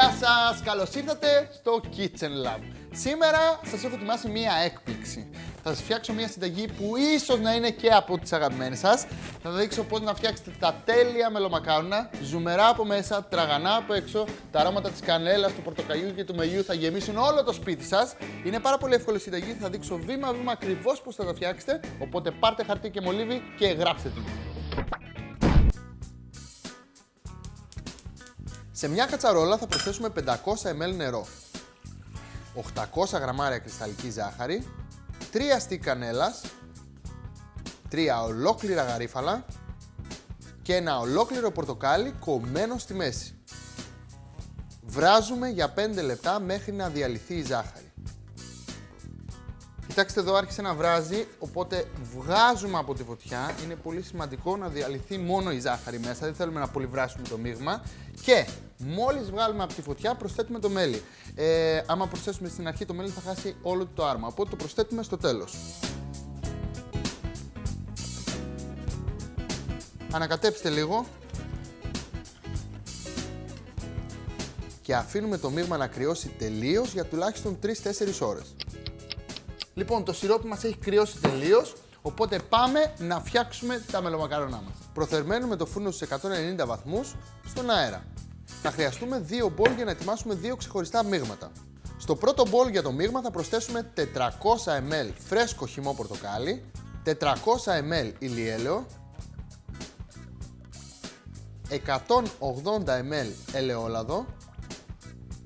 Γεια σας! Καλώς ήρθατε στο Kitchen Lab. Σήμερα σας έχω ετοιμάσει μία έκπληξη. Θα σας φτιάξω μία συνταγή που ίσως να είναι και από τις αγαπημένες σας. Θα δείξω πώς να φτιάξετε τα τέλεια μελομακάρονα, ζουμερά από μέσα, τραγανά από έξω, τα αρώματα της κανέλας, του πορτοκαλιού και του μελιού θα γεμίσουν όλο το σπίτι σας. Είναι πάρα πολύ εύκολη συνταγή, θα δείξω βήμα-βήμα ακριβώς πώς θα τα φτιάξετε, οπότε πάρτε χαρτί και μολύβι και γράψτε την. Σε μια κατσαρόλα θα προσθέσουμε 500 ml νερό, 800 γραμμάρια κρυσταλλική ζάχαρη, 3 στικ κανέλας, 3 ολόκληρα γαρίφαλα και ένα ολόκληρο πορτοκάλι κομμένο στη μέση. Βράζουμε για 5 λεπτά μέχρι να διαλυθεί η ζάχαρη. Κοιτάξτε εδώ άρχισε να βράζει, οπότε βγάζουμε από τη φωτιά. Είναι πολύ σημαντικό να διαλυθεί μόνο η ζάχαρη μέσα, δεν θέλουμε να πολυβράσουμε το μείγμα. Και μόλις βγάλουμε από τη φωτιά προσθέτουμε το μέλι. Ε, άμα προσθέσουμε στην αρχή το μέλι θα χάσει όλο το άρμα, οπότε το προσθέτουμε στο τέλος. Ανακατέψτε λίγο. Και αφήνουμε το μείγμα να κρυώσει τελείως για τουλάχιστον 3-4 ώρες. Λοιπόν, το σιρόπι μας έχει κρυώσει τελείως. Οπότε πάμε να φτιάξουμε τα μελομακαρονά μας. Προθερμαίνουμε το φούρνο στους 190 βαθμούς στον αέρα. Θα χρειαστούμε δύο μπολ για να ετοιμάσουμε δύο ξεχωριστά μείγματα. Στο πρώτο μπολ για το μείγμα θα προσθέσουμε 400 ml φρέσκο χυμό πορτοκάλι, 400 ml ηλιέλαιο, 180 ml ελαιόλαδο,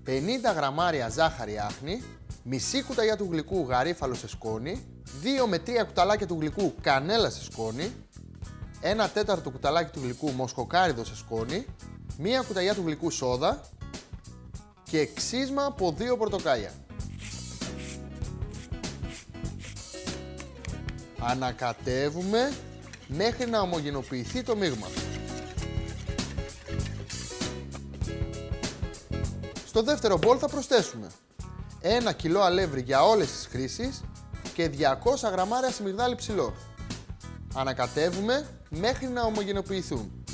50 γραμμάρια ζάχαρη άχνη, μισή κουταλιά του γλυκού γαρίφαλο σε σκόνη, 2 με 3 κουταλάκια του γλυκού κανέλα σε σκόνη, 1 τέταρτο κουταλάκι του γλυκού μοσκοκάριδο σε σκόνη, 1 κουταλιά του γλυκού σόδα και ξύσμα από 2 πορτοκάλια. Ανακατεύουμε μέχρι να ομογενοποιηθεί το μείγμα. Στο δεύτερο μπολ θα προσθέσουμε 1 κιλό αλεύρι για όλες τις χρήσεις και 200 γραμμάρια σμιγδάλι ψηλό. Ανακατεύουμε μέχρι να ομογενοποιηθούν.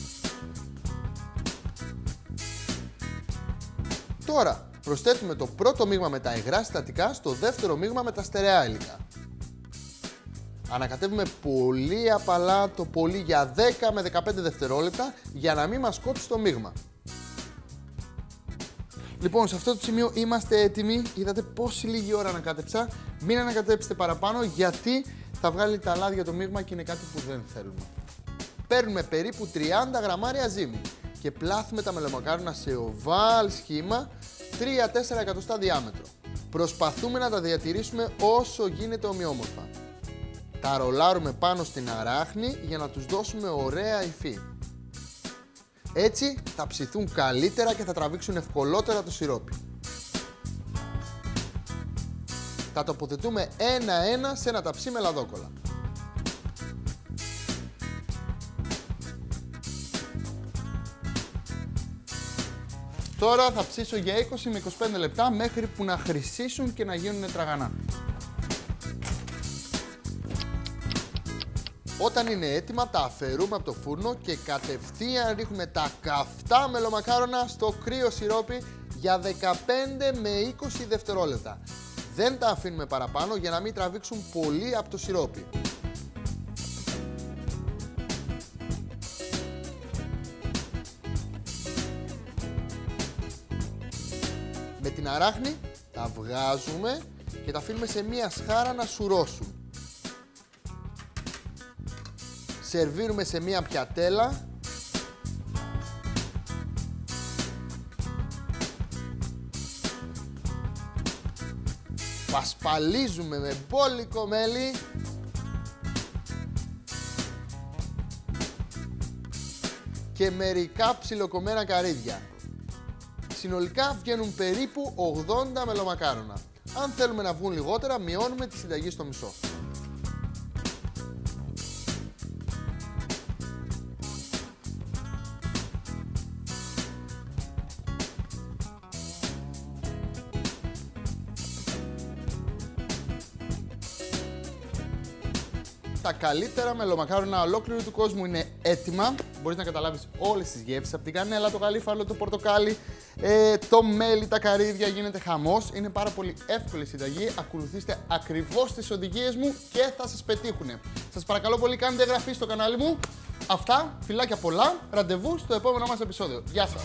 Τώρα προσθέτουμε το πρώτο μείγμα με τα υγρά συστατικά στο δεύτερο μείγμα με τα στερεά υλικά. Ανακατεύουμε πολύ απαλά το πολύ για 10 με 15 δευτερόλεπτα για να μην μας κόψει το μείγμα. Λοιπόν, σε αυτό το σημείο είμαστε έτοιμοι. Είδατε πόση λίγη ώρα ανακάτεψα. Μην ανακατέψετε παραπάνω γιατί θα βγάλει τα λάδια το μείγμα και είναι κάτι που δεν θέλουμε. Παίρνουμε περίπου 30 γραμμάρια ζύμη και πλάθουμε τα μελομακάρονα σε οβάλ σχήμα 3-4 εκατοστά διάμετρο. Προσπαθούμε να τα διατηρήσουμε όσο γίνεται ομοιόμορφα. Τα ρολάρουμε πάνω στην αράχνη για να τους δώσουμε ωραία υφή. Έτσι θα ψηθούν καλύτερα και θα τραβήξουν ευκολότερα το σιρόπι. Τα τοποθετούμε ένα-ένα σε ένα ταψί με λαδόκολα. Τώρα θα ψήσω για 20 με 25 λεπτά μέχρι που να χρυσίσουν και να γίνουν τραγανά. Όταν είναι έτοιμα τα αφαιρούμε από το φούρνο και κατευθείαν ρίχνουμε τα καυτά μελομακάρονα στο κρύο σιρόπι για 15 με 20 δευτερόλεπτα. Δεν τα αφήνουμε παραπάνω για να μην τραβήξουν πολύ από το σιρόπι. Με την αράχνη τα βγάζουμε και τα αφήνουμε σε μία σχάρα να σουρώσουν. Σερβίρουμε σε μία πιατέλα. Πασπαλίζουμε με μπόλικο μέλι. Και μερικά ψιλοκομμένα καρύδια. Συνολικά βγαίνουν περίπου 80 μελομακάρονα. Αν θέλουμε να βγουν λιγότερα, μειώνουμε τη συνταγή στο μισό. Τα καλύτερα μελομακάρονα ολόκληρου του κόσμου είναι έτοιμα. μπορείς να καταλάβεις όλες τις γεύσεις από την κανέλα, το γαλήφαλο, το πορτοκάλι, ε, το μέλι, τα καρύδια. Γίνεται χαμός. Είναι πάρα πολύ εύκολη η συνταγή. Ακολουθήστε ακριβώς τις οδηγίες μου και θα σας πετύχουν. Σας παρακαλώ πολύ, κάντε εγγραφή στο κανάλι μου. Αυτά, φιλάκια πολλά. Ραντεβού στο επόμενο μας επεισόδιο. Γεια σας!